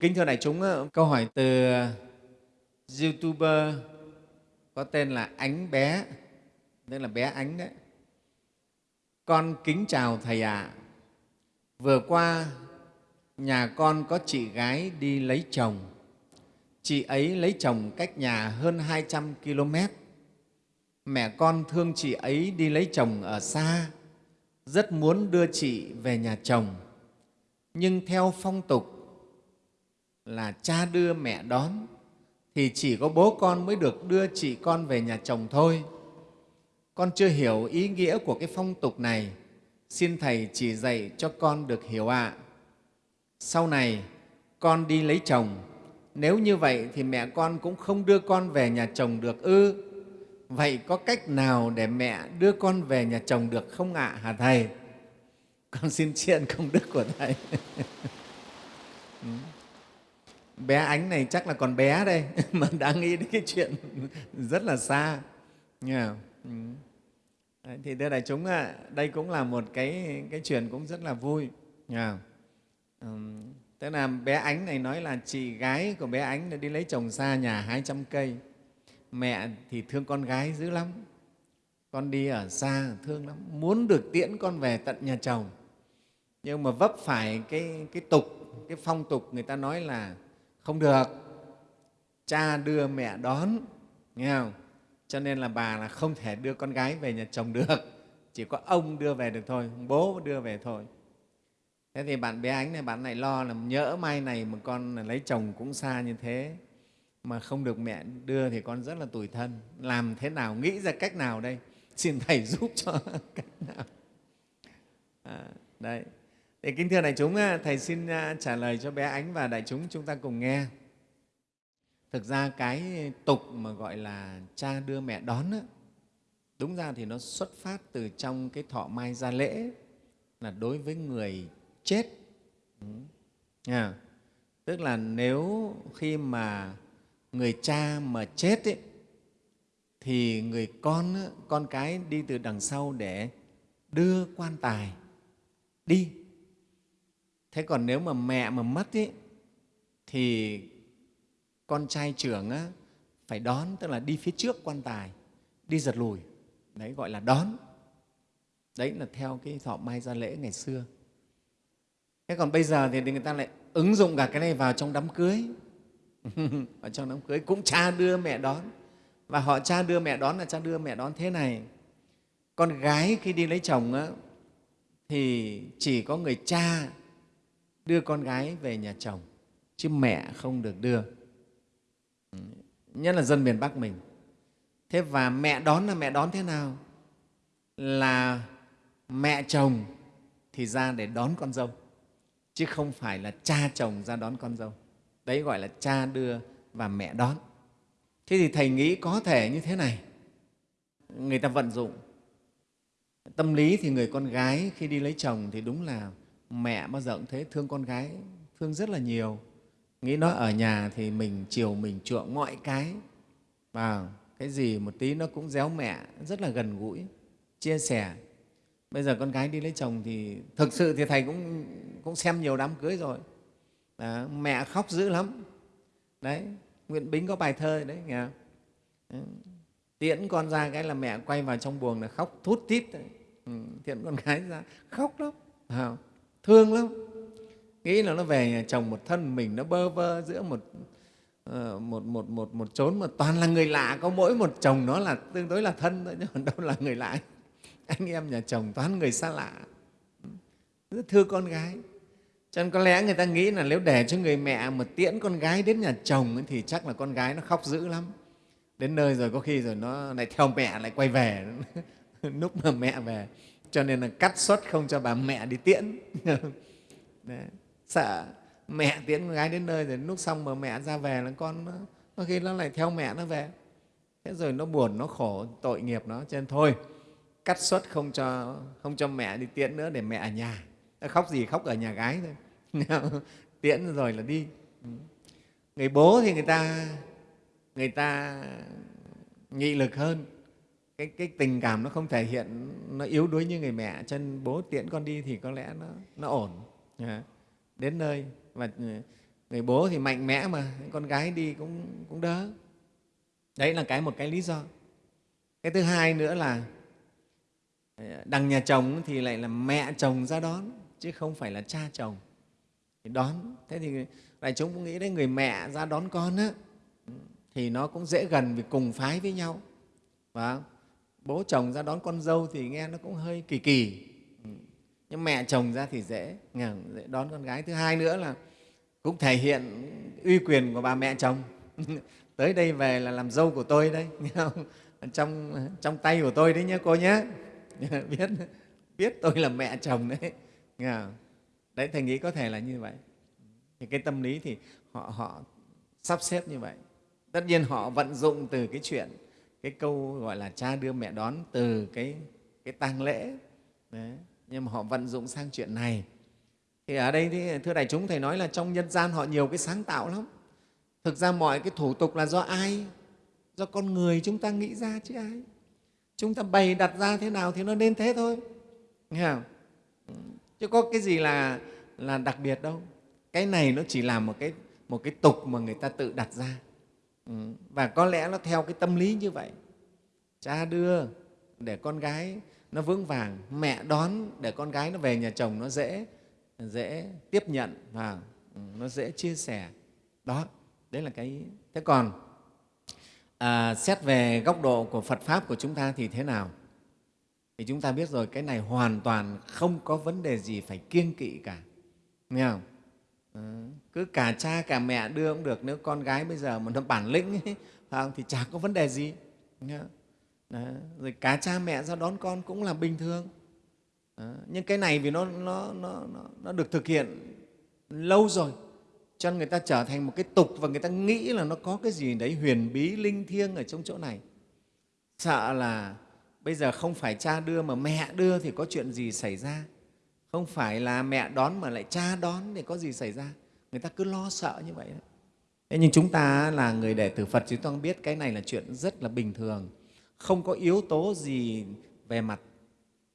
Kính thưa đại chúng, ờ, câu hỏi từ ờ, YouTuber có tên là Ánh Bé, tên là bé Ánh đấy. Con kính chào Thầy ạ. À. Vừa qua, nhà con có chị gái đi lấy chồng. Chị ấy lấy chồng cách nhà hơn 200 km. Mẹ con thương chị ấy đi lấy chồng ở xa, rất muốn đưa chị về nhà chồng. Nhưng theo phong tục là cha đưa mẹ đón, thì chỉ có bố con mới được đưa chị con về nhà chồng thôi. Con chưa hiểu ý nghĩa của cái phong tục này, xin Thầy chỉ dạy cho con được hiểu ạ. À. Sau này, con đi lấy chồng, nếu như vậy thì mẹ con cũng không đưa con về nhà chồng được ư. Vậy có cách nào để mẹ đưa con về nhà chồng được không ạ, à, hả Thầy? Con xin tri ân công đức của Thầy. Ừ. Bé ánh này chắc là còn bé đây mà đã nghĩ đến cái chuyện rất là xa yeah. ừ. Đấy, thì thưa đại chúng đây cũng là một cái cái chuyện cũng rất là vui yeah. ừ. tức là bé ánh này nói là chị gái của bé ánh đi lấy chồng xa nhà 200 cây mẹ thì thương con gái dữ lắm con đi ở xa thương lắm muốn được tiễn con về tận nhà chồng nhưng mà vấp phải cái, cái tục cái phong tục người ta nói là không được. Cha đưa mẹ đón nghe không? Cho nên là bà là không thể đưa con gái về nhà chồng được. Chỉ có ông đưa về được thôi bố đưa về thôi. Thế thì bạn bé ánh này bạn này lo là nhỡ mai này mà con lấy chồng cũng xa như thế. Mà không được mẹ đưa thì con rất là tủi thân. Làm thế nào nghĩ ra cách nào đây? Xin thầy giúp cho cách nào? À, đấy thì kính thưa đại chúng, à, Thầy xin à, trả lời cho bé Ánh và đại chúng chúng ta cùng nghe. Thực ra cái tục mà gọi là cha đưa mẹ đón, đúng ra thì nó xuất phát từ trong cái thọ mai gia lễ là đối với người chết. Ừ. À, tức là nếu khi mà người cha mà chết ấy, thì người con, con cái đi từ đằng sau để đưa quan tài đi thế còn nếu mà mẹ mà mất ý, thì con trai trưởng á, phải đón tức là đi phía trước quan tài đi giật lùi. Đấy gọi là đón. Đấy là theo cái thọ mai gia lễ ngày xưa. Thế còn bây giờ thì người ta lại ứng dụng cả cái này vào trong đám cưới. Ở trong đám cưới cũng cha đưa mẹ đón. Và họ cha đưa mẹ đón là cha đưa mẹ đón thế này. Con gái khi đi lấy chồng á, thì chỉ có người cha đưa con gái về nhà chồng, chứ mẹ không được đưa. Nhất là dân miền bắc mình. Thế và mẹ đón là mẹ đón thế nào? Là mẹ chồng thì ra để đón con dâu, chứ không phải là cha chồng ra đón con dâu. Đấy gọi là cha đưa và mẹ đón. Thế thì thầy nghĩ có thể như thế này. Người ta vận dụng tâm lý thì người con gái khi đi lấy chồng thì đúng là mẹ bao giờ cũng thế thương con gái thương rất là nhiều. Nghĩ nó ở nhà thì mình chiều mình chuộng mọi cái. Và cái gì một tí nó cũng déo mẹ rất là gần gũi chia sẻ. Bây giờ con gái đi lấy chồng thì thực sự thì thầy cũng cũng xem nhiều đám cưới rồi. Đó, mẹ khóc dữ lắm. Đấy nguyễn bính có bài thơ đấy nghe ừ, tiễn con ra cái là mẹ quay vào trong buồng là khóc thút tít ừ, tiễn con gái ra khóc lắm không? Vâng thương lắm. Nghĩ là nó về nhà chồng một thân mình nó bơ vơ giữa một ờ, một, một, một, một chốn mà toàn là người lạ có mỗi một chồng nó là tương đối là thân thôi chứ còn đâu là người lạ. Anh em nhà chồng toàn người xa lạ. Rất thương con gái. Cho nên có lẽ người ta nghĩ là nếu để cho người mẹ mà tiễn con gái đến nhà chồng thì chắc là con gái nó khóc dữ lắm. Đến nơi rồi có khi rồi nó lại theo mẹ lại quay về. Lúc mà mẹ về cho nên là cắt suất không cho bà mẹ đi tiễn. Đấy. sợ mẹ tiễn con gái đến nơi rồi lúc xong mà mẹ ra về là con nó, có khi nó lại theo mẹ nó về. Thế rồi nó buồn nó khổ tội nghiệp nó. Cho nên thôi cắt suất không cho không cho mẹ đi tiễn nữa để mẹ ở nhà. Nó khóc gì khóc ở nhà gái thôi. Tiễn rồi là đi. Người bố thì người ta người ta nghị lực hơn cái, cái tình cảm nó không thể hiện nó yếu đuối như người mẹ chân bố tiễn con đi thì có lẽ nó, nó ổn. Dạ. Đến nơi và ừ, người bố thì mạnh mẽ mà con gái đi cũng, cũng đỡ. Đấy là cái một cái lý do. Cái thứ hai nữa là ờ, đằng nhà chồng thì lại là mẹ chồng ra đón chứ không phải là cha chồng. Thì đón. Thế thì đại chúng cũng nghĩ đấy người mẹ ra đón con á ừ, thì nó cũng dễ gần vì cùng phái với nhau. Và bố chồng ra đón con dâu thì nghe nó cũng hơi kỳ kỳ. Ừ. Nhưng mẹ chồng ra thì dễ, dễ đón con gái. Thứ hai nữa là cũng thể hiện uy quyền của bà mẹ chồng. Tới đây về là làm dâu của tôi đấy không? trong trong tay của tôi đấy nhé cô nhé. Biết biết tôi là mẹ chồng đấy. Nghe không? đấy thầy nghĩ có thể là như vậy. Thì cái tâm lý thì họ họ sắp xếp như vậy. Tất nhiên họ vận dụng từ cái chuyện cái câu gọi là cha đưa mẹ đón từ cái cái tang lễ. Đấy. nhưng mà họ vận dụng sang chuyện này. Thì ở đây thì thưa đại chúng, thầy nói là trong nhân gian họ nhiều cái sáng tạo lắm. Thực ra mọi cái thủ tục là do ai? Do con người chúng ta nghĩ ra chứ ai? Chúng ta bày đặt ra thế nào thì nó nên thế thôi. Nghe không? Chứ có cái gì là là đặc biệt đâu. Cái này nó chỉ là một cái một cái tục mà người ta tự đặt ra. Ừ, và có lẽ nó theo cái tâm lý như vậy. Cha đưa để con gái nó vững vàng mẹ đón để con gái nó về nhà chồng nó dễ dễ tiếp nhận và ừ, nó dễ chia sẻ. Đó đấy là cái thế còn à, xét về góc độ của phật pháp của chúng ta thì thế nào? Thì chúng ta biết rồi cái này hoàn toàn không có vấn đề gì phải kiêng kỵ cả. Nghe không? Ừ, cứ cả cha cả mẹ đưa cũng được nếu con gái bây giờ mà nó bản lĩnh ấy, không, thì chả có vấn đề gì? Đó. rồi cả cha mẹ ra đón con cũng là bình thường Đó. nhưng cái này vì nó, nó, nó, nó, nó được thực hiện lâu rồi cho nên người ta trở thành một cái tục và người ta nghĩ là nó có cái gì đấy huyền bí linh thiêng ở trong chỗ này sợ là bây giờ không phải cha đưa mà mẹ đưa thì có chuyện gì xảy ra không phải là mẹ đón mà lại cha đón thì có gì xảy ra? Người ta cứ lo sợ như vậy đấy. Thế nhưng chúng ta là người đệ tử Phật chúng ta biết cái này là chuyện rất là bình thường. Không có yếu tố gì về mặt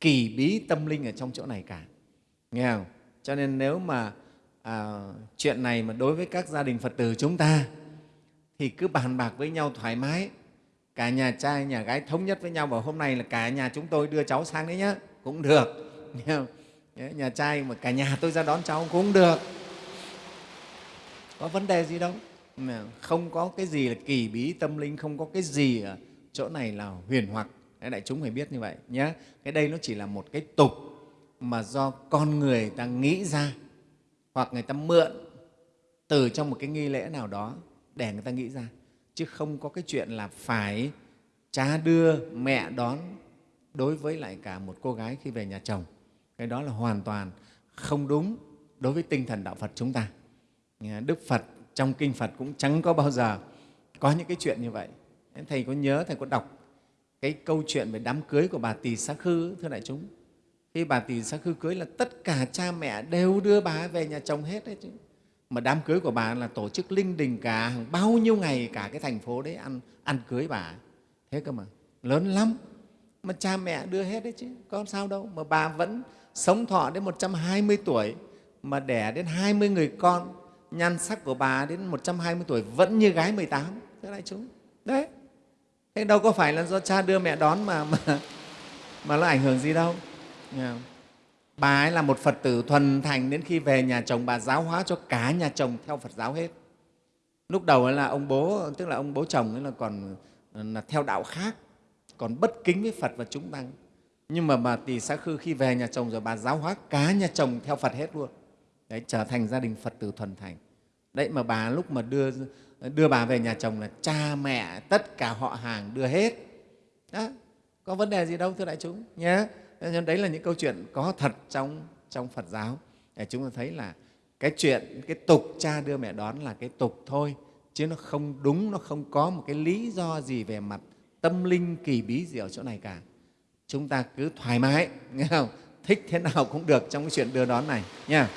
kỳ bí tâm linh ở trong chỗ này cả. Nghe không? Cho nên nếu mà à, chuyện này mà đối với các gia đình phật tử chúng ta thì cứ bàn bạc với nhau thoải mái. Cả nhà trai nhà gái thống nhất với nhau bảo hôm nay là cả nhà chúng tôi đưa cháu sang đấy nhé cũng được. Nghe không? Nhà trai mà cả nhà tôi ra đón cháu cũng được. Có vấn đề gì đâu. Không có cái gì là kỳ bí tâm linh, không có cái gì ở chỗ này là huyền hoặc. Đại chúng phải biết như vậy nhé cái đây nó chỉ là một cái tục mà do con người ta nghĩ ra, hoặc người ta mượn từ trong một cái nghi lễ nào đó để người ta nghĩ ra. Chứ không có cái chuyện là phải cha đưa mẹ đón đối với lại cả một cô gái khi về nhà chồng cái đó là hoàn toàn không đúng đối với tinh thần đạo phật chúng ta. Đức phật trong kinh phật cũng chẳng có bao giờ có những cái chuyện như vậy. Thầy có nhớ, thầy có đọc cái câu chuyện về đám cưới của bà tỳ xá khư, thưa đại chúng? Khi bà tỳ xá khư cưới là tất cả cha mẹ đều đưa bà về nhà chồng hết đấy chứ. Mà đám cưới của bà là tổ chức linh đình cả bao nhiêu ngày cả cái thành phố đấy ăn ăn cưới bà. Thế cơ mà, lớn lắm. Mà cha mẹ đưa hết đấy chứ, có sao đâu. Mà bà vẫn sống thọ đến 120 tuổi mà đẻ đến 20 người con nhan sắc của bà đến 120 tuổi vẫn như gái 18 thế đại chúng. Đấy. Thế đâu có phải là do cha đưa mẹ đón mà mà, mà nó ảnh hưởng gì đâu. Bà ấy là một phật tử thuần thành đến khi về nhà chồng bà giáo hóa cho cả nhà chồng theo phật giáo hết. Lúc đầu ấy là ông bố tức là ông bố chồng ấy là còn là theo đạo khác còn bất kính với phật và chúng tăng nhưng mà bà tỳ xá khư khi về nhà chồng rồi bà giáo hóa cả nhà chồng theo phật hết luôn. Đấy, trở thành gia đình phật tử thuần thành. Đấy, mà bà lúc mà đưa đưa bà về nhà chồng là cha mẹ tất cả họ hàng đưa hết. Đó, có vấn đề gì đâu, thưa đại chúng, nhé. Nên đấy là những câu chuyện có thật trong trong phật giáo. Để chúng ta thấy là cái chuyện, cái tục cha đưa mẹ đón là cái tục thôi, chứ nó không đúng, nó không có một cái lý do gì về mặt tâm linh kỳ bí gì ở chỗ này cả chúng ta cứ thoải mái, nghe không? Thích thế nào cũng được trong cái chuyện đưa đón này, nha.